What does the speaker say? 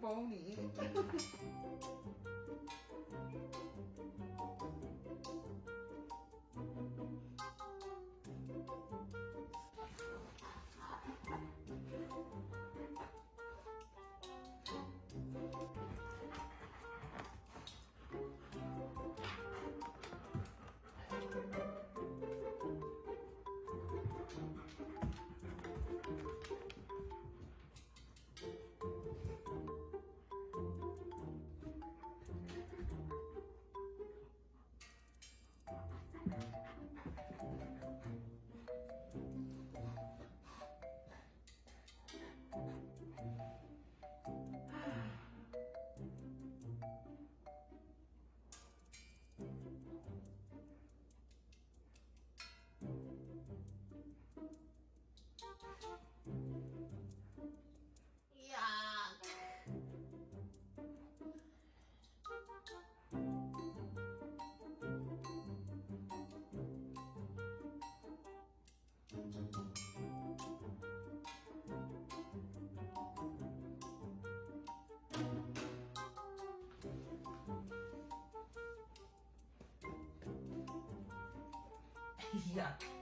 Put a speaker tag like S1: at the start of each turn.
S1: 包你。哎呀！